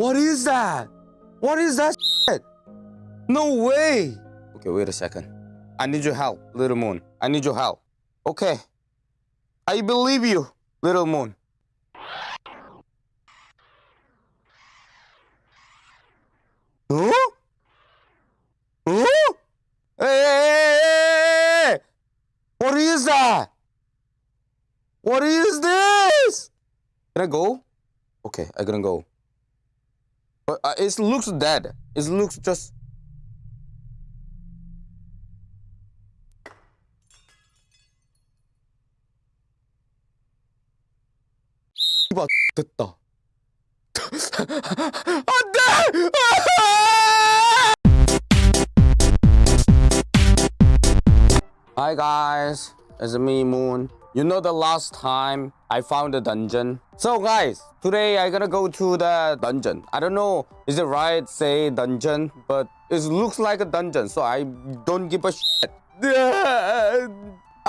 What is that? What is that shit? No way. Okay, wait a second. I need your help, little moon. I need your help. Okay. I believe you, little moon. Huh? Huh? Hey, hey, hey, hey, hey! What is that? What is this? Can I go? Okay, I can go. But uh, it looks dead. It looks just. 이봐 됐다. 안돼! Hi guys, it's me Moon. You know the last time I found a dungeon? So guys, today I gonna go to the dungeon. I don't know, is it right say dungeon? But it looks like a dungeon, so I don't give a shit. I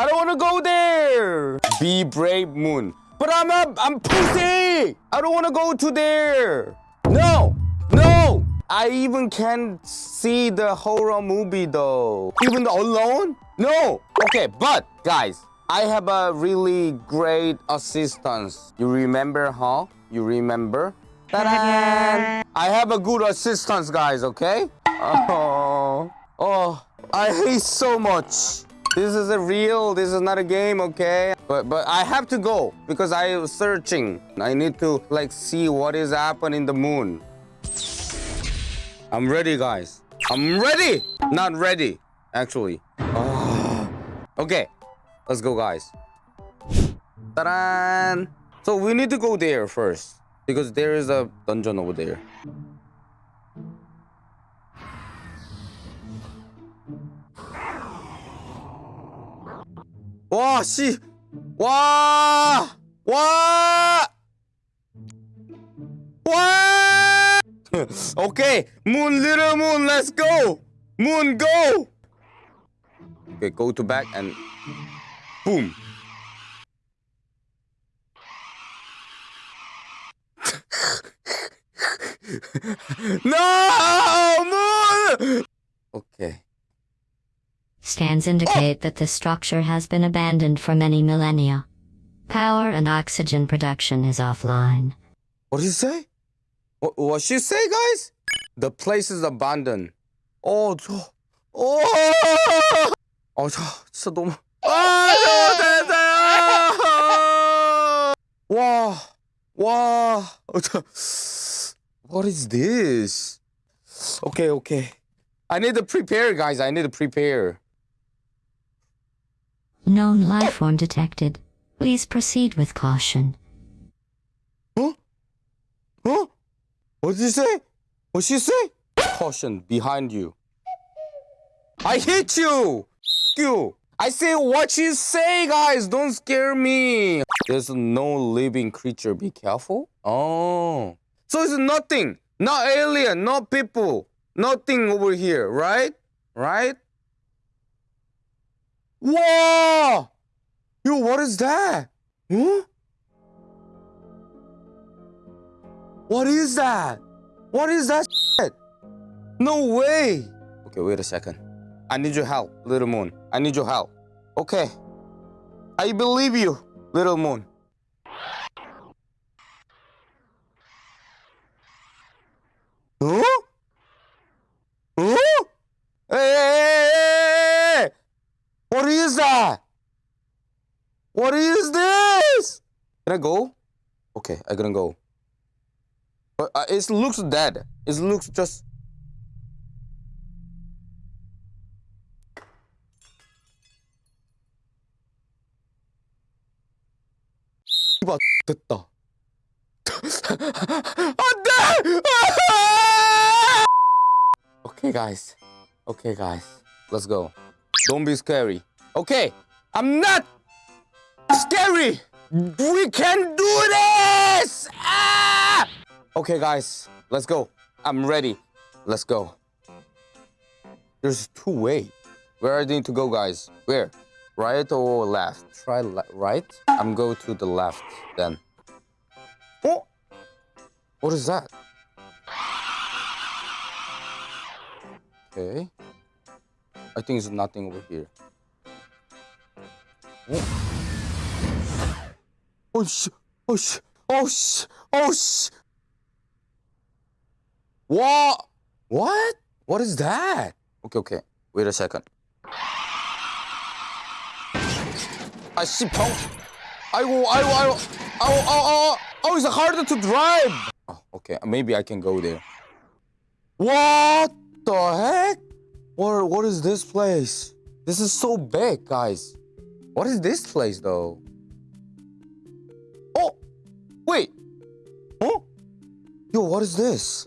don't wanna go there! Be brave Moon. But I'm a, I'm pussy! I don't wanna go to there! No! No! I even can't see the horror movie though. Even alone? No! Okay, but guys, I have a really great assistance. You remember, huh? You remember? I have a good assistance, guys, okay? Oh, oh, I hate so much. This is a real, this is not a game, okay? But but I have to go because I was searching. I need to like see what is happening in the moon. I'm ready, guys. I'm ready. Not ready, actually. Oh. Okay, let's go, guys. Ta-da! So we need to go there first because there is a dungeon over there. 와, 씨. 와! 와! 와! okay, moon, little moon, let's go. Moon, go. Okay, go to back and boom. no, moon. Okay. Scans indicate that this structure has been abandoned for many millennia. Power and oxygen production is offline. What did you say? What, what she say, guys? The place is abandoned. 어, 저, 어, 어, 저, 진짜 너무. 아, 저 됐어요. 와, 와, 어, 저, what is this? Okay, okay. I need to prepare, guys. I need to prepare. Known life form detected. Please proceed with caution. Huh? Huh? What did you say? What she say? Caution behind you. I hit you. F- you. I say what you say, guys. Don't scare me. There's no living creature. Be careful. Oh, so it's nothing. Not alien. Not people. Nothing over here. Right? Right? Whoa! Yo, what is that? Huh? What is that? What is that shit? No way. Okay, wait a second. I need your help, little moon. I need your help. Okay. I believe you, little moon. Huh? Huh? Hey! What is that? What is this? Can I go? Okay, I gonna go. But uh, it looks dead. It looks just. 이봐 됐다. 안돼! okay, guys. Okay, guys. Let's go. Don't be scary. Okay, I'm not scary. We can do this. Ah! Okay, guys, let's go. I'm ready. Let's go. There's two way. Where I need to go, guys? Where? Right or left? Try right. I'm go to the left then. Oh! What is that? Okay. I think it's nothing over here. Oh! Oh sh! Oh sh! Oh sh! Oh sh! What? What? What is that? Okay, okay. Wait a second. 아씨 병. 아이고, 아이고, 아이고. 아우, 아우, 아우. Oh, it's harder to drive. Oh, okay, maybe I can go there. What the heck? What, what is this place? This is so big, guys. What is this place, though? Oh, wait. Oh, yo, what is this?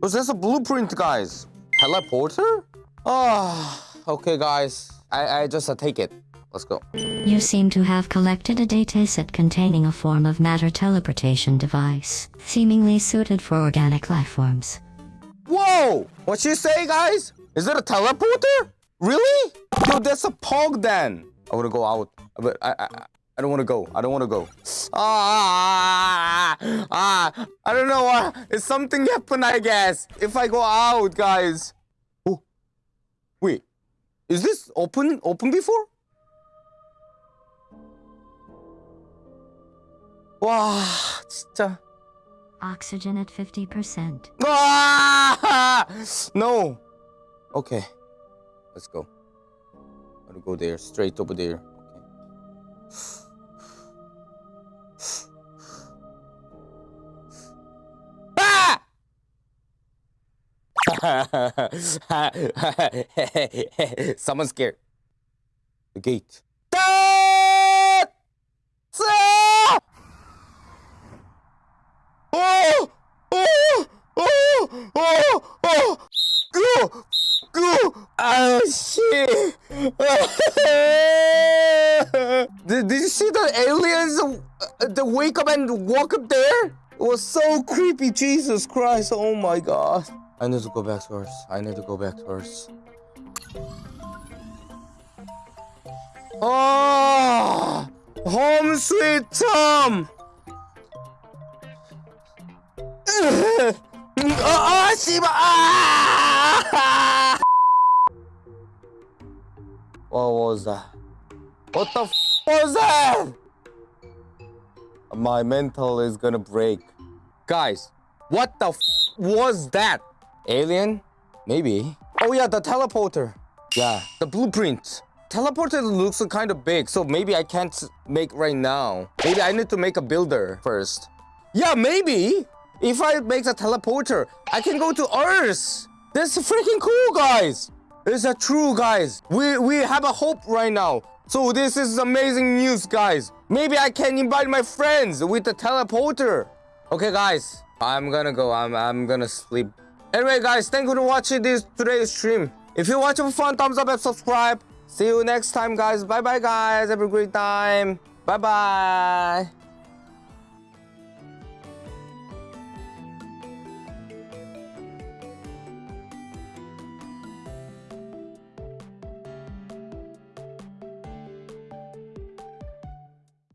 Was this a blueprint, guys? Teleporter? Ah, okay, guys. I, I just uh, take it. Let's go. You seem to have collected a dataset containing a form of matter teleportation device, seemingly suited for organic life forms. Whoa! What you say, guys? Is it a teleporter? Really? Yo, that's a pog then. I wanna go out, but I I, I don't wanna go. I don't wanna go. Ah, ah, ah, I don't know. Uh, it's something happened, I guess. If I go out, guys. Oh, wait. Is this open open before? 와, 진짜. Oxygen at 50%. Ah! No. Okay. Let's go. Gotta go there, straight over there. Okay. Ah! Someone's scared. The gate. Oh! Oh! Go! Oh shit! did, did you see the aliens uh, the wake up and walk up there? It was so creepy, Jesus Christ! Oh my god! I need to go back to Earth. I need to go back to Earth. Oh! Home sweet Tom! Oh, oh I see my. Ah! What was that? What the f was that? My mental is gonna break. Guys, what the f was that? Alien? Maybe. Oh yeah, the teleporter. Yeah, the blueprint. Teleporter looks kind of big, so maybe I can't make right now. Maybe I need to make a builder first. Yeah, maybe. If I make the teleporter, I can go to Earth. That's freaking cool, guys. It's a true, guys. We we have a hope right now. So this is amazing news, guys. Maybe I can invite my friends with the teleporter. Okay, guys. I'm gonna go. I'm I'm gonna sleep. Anyway, guys, thank you for watching this today's stream. If you watch it for fun, thumbs up and subscribe. See you next time, guys. Bye bye, guys. Have a great time. Bye bye.